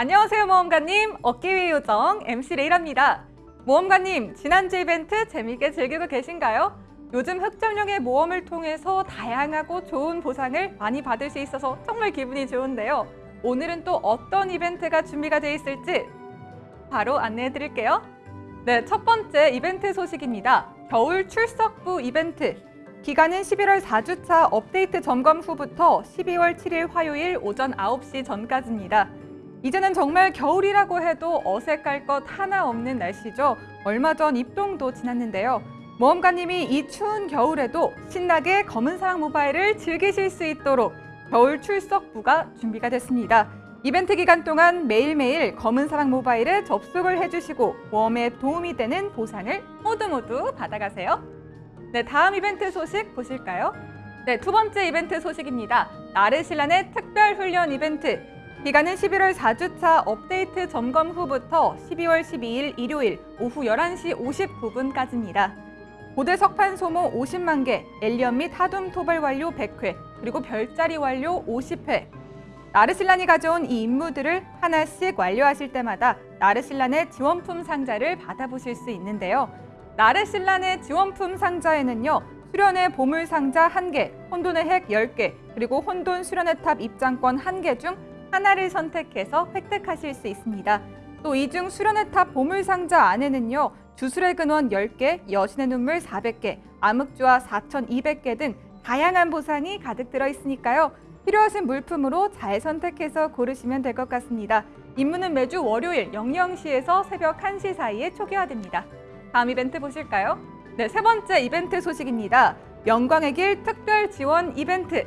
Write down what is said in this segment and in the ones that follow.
안녕하세요 모험가님. 어깨 위 요정 MC 레이랍니다. 모험가님 지난주 이벤트 재미있게 즐기고 계신가요? 요즘 흑점령의 모험을 통해서 다양하고 좋은 보상을 많이 받을 수 있어서 정말 기분이 좋은데요. 오늘은 또 어떤 이벤트가 준비가 되어 있을지 바로 안내해 드릴게요. 네, 첫 번째 이벤트 소식입니다. 겨울 출석부 이벤트. 기간은 11월 4주차 업데이트 점검 후부터 12월 7일 화요일 오전 9시 전까지입니다 이제는 정말 겨울이라고 해도 어색할 것 하나 없는 날씨죠. 얼마 전 입동도 지났는데요. 모험가님이 이 추운 겨울에도 신나게 검은사랑 모바일을 즐기실 수 있도록 겨울 출석부가 준비가 됐습니다. 이벤트 기간 동안 매일매일 검은사랑 모바일에 접속을 해주시고 모험에 도움이 되는 보상을 모두 모두 받아가세요. 네, 다음 이벤트 소식 보실까요? 네, 두 번째 이벤트 소식입니다. 나르실란의 특별 훈련 이벤트 기간은 11월 4주차 업데이트 점검 후부터 12월 12일 일요일 오후 11시 59분까지입니다. 고대 석판 소모 50만 개, 엘리언 및 하둠 토벌 완료 100회, 그리고 별자리 완료 50회. 나르실란이 가져온 이 임무들을 하나씩 완료하실 때마다 나르실란의 지원품 상자를 받아보실 수 있는데요. 나르실란의 지원품 상자에는요. 수련의 보물 상자 1개, 혼돈의 핵 10개, 그리고 혼돈 수련의 탑 입장권 1개 중 하나를 선택해서 획득하실 수 있습니다. 또 이 중 수련의 탑 보물상자 안에는요. 주술의 근원 10개, 여신의 눈물 400개, 암흑주화 4200개 등 다양한 보상이 가득 들어 있으니까요. 필요하신 물품으로 잘 선택해서 고르시면 될 것 같습니다. 임무는 매주 월요일 00시에서 새벽 1시 사이에 초기화됩니다. 다음 이벤트 보실까요? 네, 세 번째 이벤트 소식입니다. 영광의 길 특별 지원 이벤트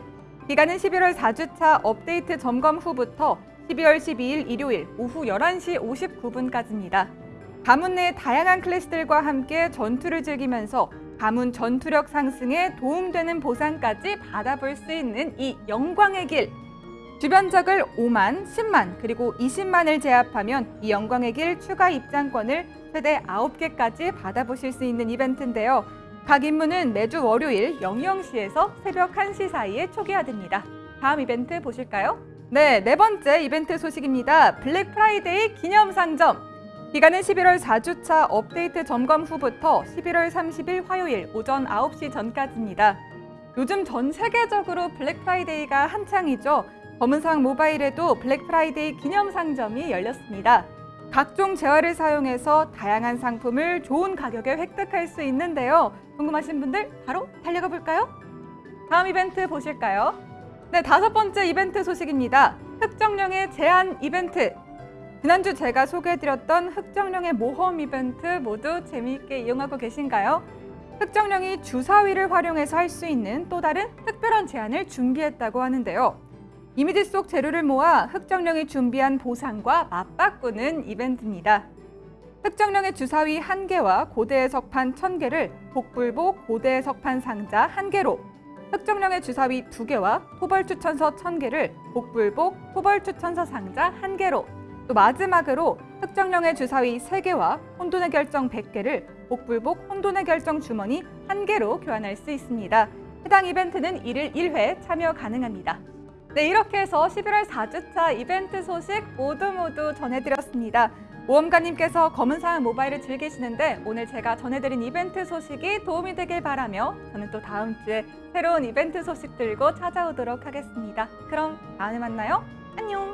기간은 11월 4주차 업데이트 점검 후부터 12월 12일 일요일 오후 11시 59분까지입니다. 가문 내 다양한 클래스들과 함께 전투를 즐기면서 가문 전투력 상승에 도움되는 보상까지 받아볼 수 있는 이 영광의 길. 주변 적을 5만, 10만, 그리고 20만을 제압하면 이 영광의 길 추가 입장권을 최대 9개까지 받아보실 수 있는 이벤트인데요. 각 임무는 매주 월요일 00시에서 새벽 1시 사이에 초기화됩니다. 다음 이벤트 보실까요? 네, 네 번째 이벤트 소식입니다. 블랙 프라이데이 기념 상점. 기간은 11월 4주차 업데이트 점검 후부터 11월 30일 화요일 오전 9시 전까지입니다. 요즘 전 세계적으로 블랙 프라이데이가 한창이죠. 검은사막 모바일에도 블랙 프라이데이 기념 상점이 열렸습니다. 각종 재화를 사용해서 다양한 상품을 좋은 가격에 획득할 수 있는데요. 궁금하신 분들 바로 달려가 볼까요? 다음 이벤트 보실까요? 네, 다섯 번째 이벤트 소식입니다. 흑정령의 제한 이벤트. 지난주 제가 소개해드렸던 흑정령의 모험 이벤트 모두 재미있게 이용하고 계신가요? 흑정령이 주사위를 활용해서 할 수 있는 또 다른 특별한 제안을 준비했다고 하는데요. 이미지 속 재료를 모아 흑정령이 준비한 보상과 맞바꾸는 이벤트입니다. 흑정령의 주사위 1개와 고대의 석판 1000개를 복불복 고대의 석판 상자 1개로 흑정령의 주사위 2개와 토벌 추천서 1000개를 복불복 토벌 추천서 상자 1개로 또 마지막으로 흑정령의 주사위 3개와 혼돈의 결정 100개를 복불복 혼돈의 결정 주머니 1개로 교환할 수 있습니다. 해당 이벤트는 1일 1회 참여 가능합니다. 네, 이렇게 해서 11월 4주차 이벤트 소식 모두 모두 전해드렸습니다. 모험가님께서 검은사항 모바일을 즐기시는데 오늘 제가 전해드린 이벤트 소식이 도움이 되길 바라며 저는 또 다음 주에 새로운 이벤트 소식 들고 찾아오도록 하겠습니다. 그럼 다음에 만나요. 안녕!